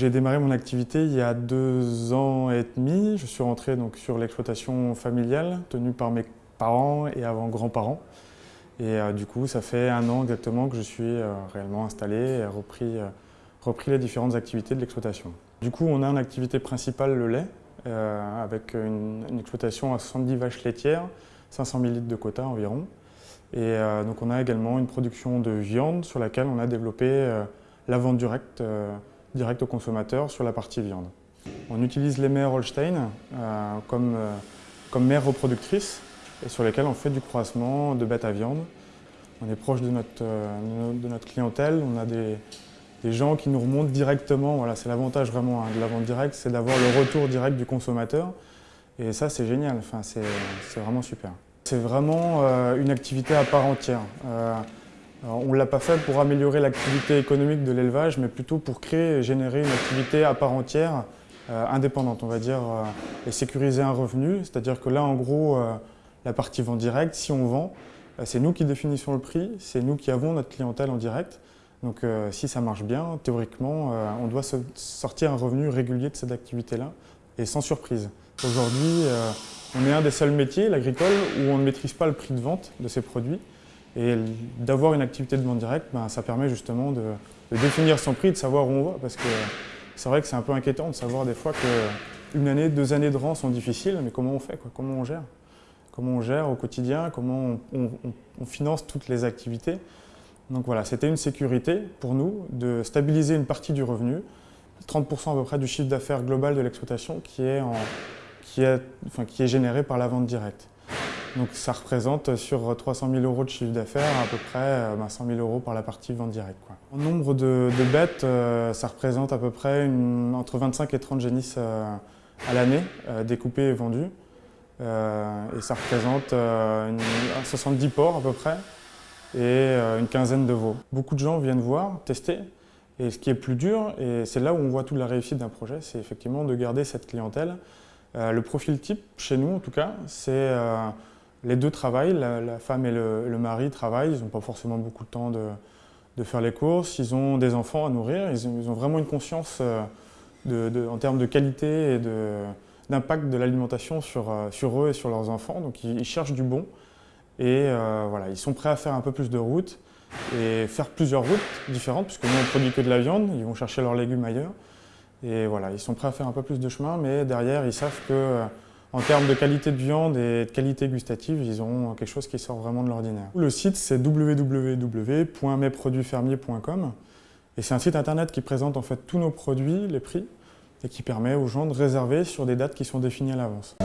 j'ai démarré mon activité il y a deux ans et demi. Je suis rentré donc, sur l'exploitation familiale tenue par mes parents et avant grands-parents. Et euh, du coup, ça fait un an exactement que je suis euh, réellement installé et repris, euh, repris les différentes activités de l'exploitation. Du coup, on a une activité principale, le lait, avec une, une, exploitation à 70 vaches laitières, 500 000 litres de quota environ. Et donc on a également une production de viande sur laquelle on a développé la vente directe direct au consommateur sur la partie viande. On utilise les mères Holstein euh, comme, euh, comme mères reproductrices et sur lesquelles on fait du croissement de bêtes à viande. On est proche de notre, euh, de notre clientèle, on a des, des, gens qui nous remontent directement. Voilà, c'est l'avantage vraiment hein, de la vente directe, c'est d'avoir le retour direct du consommateur. Et ça, c'est génial, enfin, c'est vraiment super. C'est vraiment une activité à part entière on ne l'a pas fait pour améliorer l'activité économique de l'élevage, mais plutôt pour créer et générer une activité à part entière, euh, indépendante, on va dire, euh, et sécuriser un revenu. C'est-à-dire que là, en gros, euh, la partie vend direct, si on vend, c'est nous qui définissons le prix, c'est nous qui avons notre clientèle en direct. Donc si ça marche bien, théoriquement, on doit sortir un revenu régulier de cette activité-là, et sans surprise. Aujourd'hui, on est un des seuls métiers, l'agricole, où on ne maîtrise pas le prix de vente de ces produits. Et d'avoir une activité de vente directe, ben, ça permet justement de, définir son prix, de savoir où on va. Parce que c'est vrai que c'est un peu inquiétant de savoir des fois qu'une année, deux années de rang sont difficiles, mais comment on fait Comment on gère? Comment on gère au quotidien? Comment on, finance toutes les activités? Donc voilà, c'était une sécurité pour nous de stabiliser une partie du revenu, 30% à peu près du chiffre d'affaires global de l'exploitation qui, qui, qui est généré par la vente directe. Donc ça représente sur 300 000 euros de chiffre d'affaires à peu près 100 euh, 000 euros par la partie vente directe. En nombre de, bêtes, euh, ça représente à peu près entre 25 et 30 génisses euh, à l'année, découpées et vendues. et ça représente 70 porcs à peu près et une quinzaine de veaux. Beaucoup de gens viennent voir, tester. Et ce qui est plus dur, et c'est là où on voit toute la réussite d'un projet, c'est effectivement de garder cette clientèle. le profil type, chez nous en tout cas, c'est les deux travaillent, la, femme et le, mari travaillent, ils n'ont pas forcément beaucoup de temps de, faire les courses, ils ont des enfants à nourrir, ils ont, vraiment une conscience euh, en termes de qualité et d'impact de, l'alimentation euh, sur, eux et sur leurs enfants, donc ils, cherchent du bon et euh, voilà, ils sont prêts à faire un peu plus de routes et faire plusieurs routes différentes, puisque nous on ne produit que de la viande, ils vont chercher leurs légumes ailleurs et voilà, ils sont prêts à faire un peu plus de chemin, mais derrière ils savent que en termes de qualité de viande et de qualité gustative, ils ont quelque chose qui sort vraiment de l'ordinaire. Le site, c'est www.mesproduitsfermiers.com et c'est un site internet qui présente en fait tous nos produits, les prix, et qui permet aux gens de réserver sur des dates qui sont définies à l'avance.